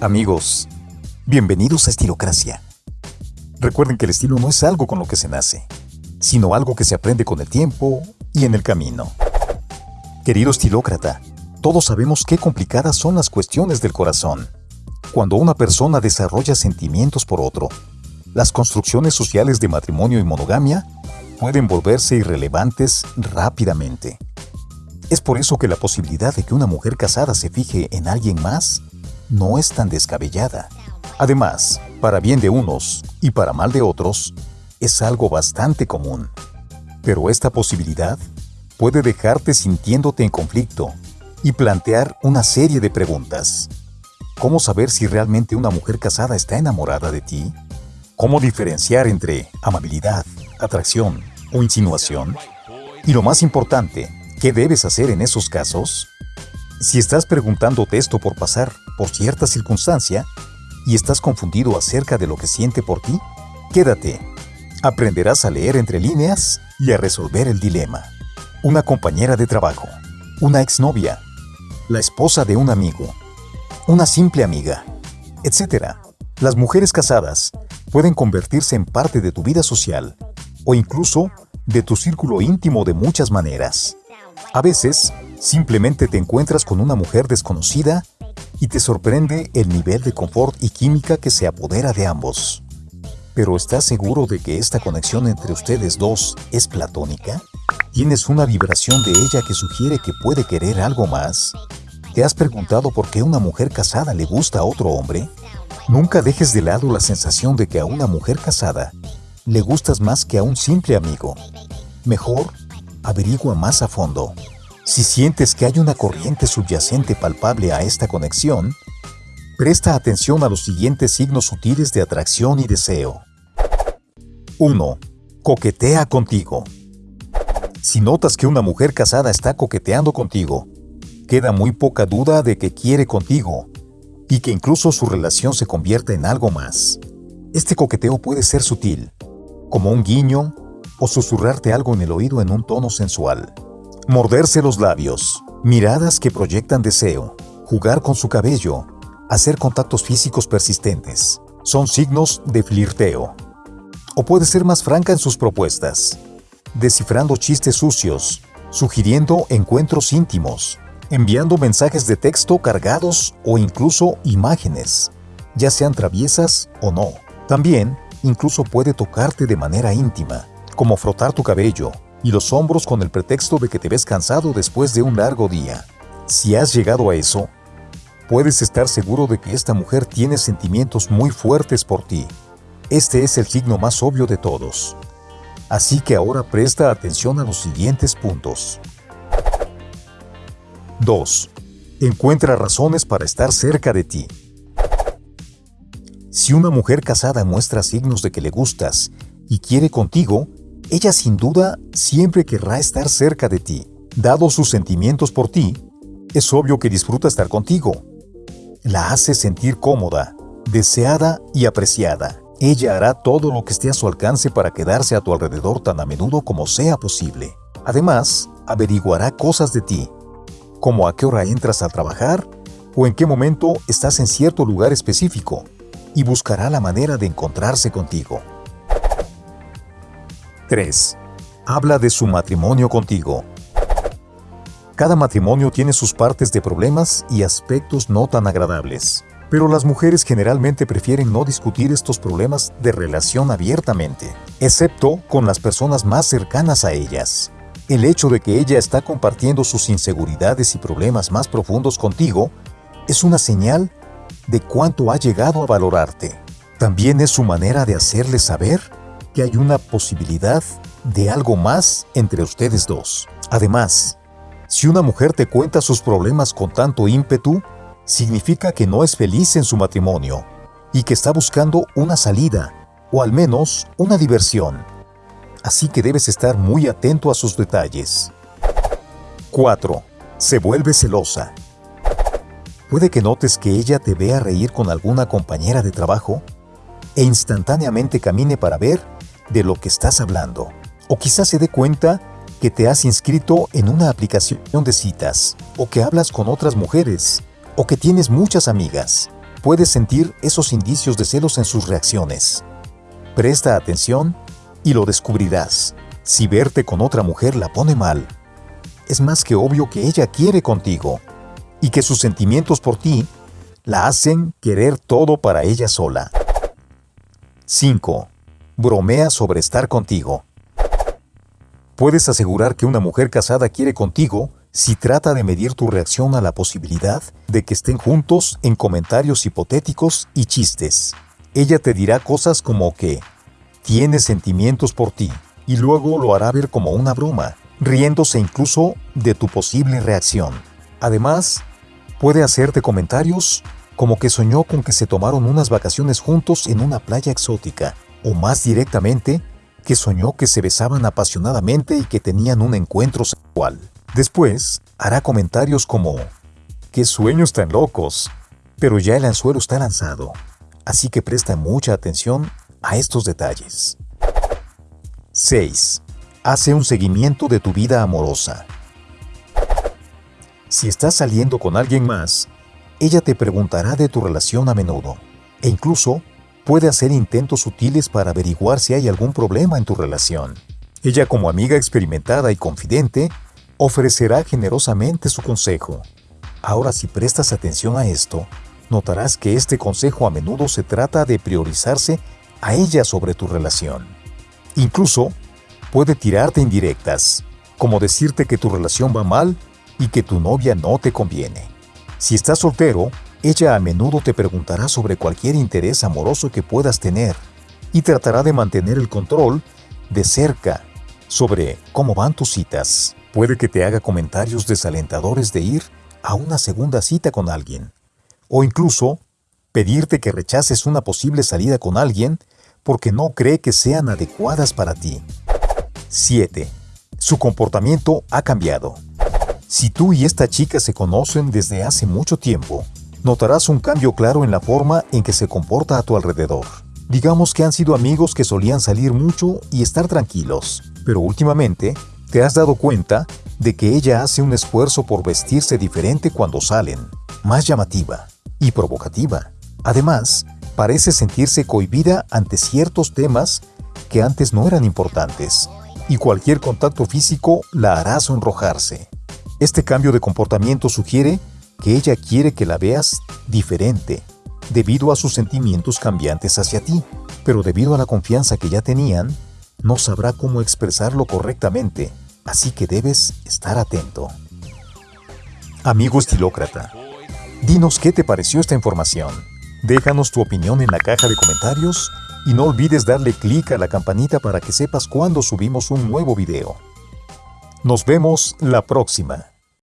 Amigos, bienvenidos a Estilocracia. Recuerden que el estilo no es algo con lo que se nace, sino algo que se aprende con el tiempo y en el camino. Querido estilócrata, todos sabemos qué complicadas son las cuestiones del corazón. Cuando una persona desarrolla sentimientos por otro, las construcciones sociales de matrimonio y monogamia pueden volverse irrelevantes rápidamente. Es por eso que la posibilidad de que una mujer casada se fije en alguien más no es tan descabellada. Además, para bien de unos y para mal de otros, es algo bastante común. Pero esta posibilidad puede dejarte sintiéndote en conflicto y plantear una serie de preguntas. ¿Cómo saber si realmente una mujer casada está enamorada de ti? ¿Cómo diferenciar entre amabilidad, atracción o insinuación? Y lo más importante, ¿Qué debes hacer en esos casos? Si estás preguntándote esto por pasar por cierta circunstancia y estás confundido acerca de lo que siente por ti, quédate. Aprenderás a leer entre líneas y a resolver el dilema. Una compañera de trabajo, una exnovia, la esposa de un amigo, una simple amiga, etc. Las mujeres casadas pueden convertirse en parte de tu vida social o incluso de tu círculo íntimo de muchas maneras. A veces, simplemente te encuentras con una mujer desconocida y te sorprende el nivel de confort y química que se apodera de ambos. Pero ¿estás seguro de que esta conexión entre ustedes dos es platónica? ¿Tienes una vibración de ella que sugiere que puede querer algo más? ¿Te has preguntado por qué una mujer casada le gusta a otro hombre? Nunca dejes de lado la sensación de que a una mujer casada le gustas más que a un simple amigo. Mejor, averigua más a fondo. Si sientes que hay una corriente subyacente palpable a esta conexión, presta atención a los siguientes signos sutiles de atracción y deseo. 1. Coquetea contigo. Si notas que una mujer casada está coqueteando contigo, queda muy poca duda de que quiere contigo y que incluso su relación se convierta en algo más. Este coqueteo puede ser sutil, como un guiño, o susurrarte algo en el oído en un tono sensual. Morderse los labios, miradas que proyectan deseo, jugar con su cabello, hacer contactos físicos persistentes, son signos de flirteo. O puede ser más franca en sus propuestas, descifrando chistes sucios, sugiriendo encuentros íntimos, enviando mensajes de texto cargados o incluso imágenes, ya sean traviesas o no. También, incluso puede tocarte de manera íntima, como frotar tu cabello y los hombros con el pretexto de que te ves cansado después de un largo día. Si has llegado a eso, puedes estar seguro de que esta mujer tiene sentimientos muy fuertes por ti. Este es el signo más obvio de todos. Así que ahora presta atención a los siguientes puntos. 2. Encuentra razones para estar cerca de ti. Si una mujer casada muestra signos de que le gustas y quiere contigo, ella sin duda siempre querrá estar cerca de ti. Dado sus sentimientos por ti, es obvio que disfruta estar contigo. La hace sentir cómoda, deseada y apreciada. Ella hará todo lo que esté a su alcance para quedarse a tu alrededor tan a menudo como sea posible. Además, averiguará cosas de ti, como a qué hora entras a trabajar o en qué momento estás en cierto lugar específico, y buscará la manera de encontrarse contigo. 3. Habla de su matrimonio contigo. Cada matrimonio tiene sus partes de problemas y aspectos no tan agradables, pero las mujeres generalmente prefieren no discutir estos problemas de relación abiertamente, excepto con las personas más cercanas a ellas. El hecho de que ella está compartiendo sus inseguridades y problemas más profundos contigo es una señal de cuánto ha llegado a valorarte. También es su manera de hacerle saber que hay una posibilidad de algo más entre ustedes dos. Además, si una mujer te cuenta sus problemas con tanto ímpetu, significa que no es feliz en su matrimonio y que está buscando una salida, o al menos una diversión. Así que debes estar muy atento a sus detalles. 4. Se vuelve celosa. Puede que notes que ella te vea reír con alguna compañera de trabajo e instantáneamente camine para ver de lo que estás hablando. O quizás se dé cuenta que te has inscrito en una aplicación de citas, o que hablas con otras mujeres, o que tienes muchas amigas. Puedes sentir esos indicios de celos en sus reacciones. Presta atención y lo descubrirás. Si verte con otra mujer la pone mal, es más que obvio que ella quiere contigo y que sus sentimientos por ti la hacen querer todo para ella sola. 5. Bromea sobre estar contigo. Puedes asegurar que una mujer casada quiere contigo si trata de medir tu reacción a la posibilidad de que estén juntos en comentarios hipotéticos y chistes. Ella te dirá cosas como que tiene sentimientos por ti y luego lo hará ver como una broma, riéndose incluso de tu posible reacción. Además, puede hacerte comentarios como que soñó con que se tomaron unas vacaciones juntos en una playa exótica, o más directamente, que soñó que se besaban apasionadamente y que tenían un encuentro sexual. Después, hará comentarios como, ¡qué sueños tan locos! Pero ya el anzuelo está lanzado, así que presta mucha atención a estos detalles. 6. Hace un seguimiento de tu vida amorosa. Si estás saliendo con alguien más, ella te preguntará de tu relación a menudo e incluso puede hacer intentos sutiles para averiguar si hay algún problema en tu relación. Ella como amiga experimentada y confidente ofrecerá generosamente su consejo. Ahora si prestas atención a esto, notarás que este consejo a menudo se trata de priorizarse a ella sobre tu relación. Incluso puede tirarte indirectas, como decirte que tu relación va mal y que tu novia no te conviene. Si estás soltero, ella a menudo te preguntará sobre cualquier interés amoroso que puedas tener y tratará de mantener el control de cerca sobre cómo van tus citas. Puede que te haga comentarios desalentadores de ir a una segunda cita con alguien o incluso pedirte que rechaces una posible salida con alguien porque no cree que sean adecuadas para ti. 7. Su comportamiento ha cambiado. Si tú y esta chica se conocen desde hace mucho tiempo, notarás un cambio claro en la forma en que se comporta a tu alrededor. Digamos que han sido amigos que solían salir mucho y estar tranquilos, pero últimamente te has dado cuenta de que ella hace un esfuerzo por vestirse diferente cuando salen, más llamativa y provocativa. Además, parece sentirse cohibida ante ciertos temas que antes no eran importantes, y cualquier contacto físico la hará sonrojarse. Este cambio de comportamiento sugiere que ella quiere que la veas diferente, debido a sus sentimientos cambiantes hacia ti, pero debido a la confianza que ya tenían, no sabrá cómo expresarlo correctamente, así que debes estar atento. Amigo estilócrata, dinos qué te pareció esta información. Déjanos tu opinión en la caja de comentarios y no olvides darle clic a la campanita para que sepas cuando subimos un nuevo video. Nos vemos la próxima.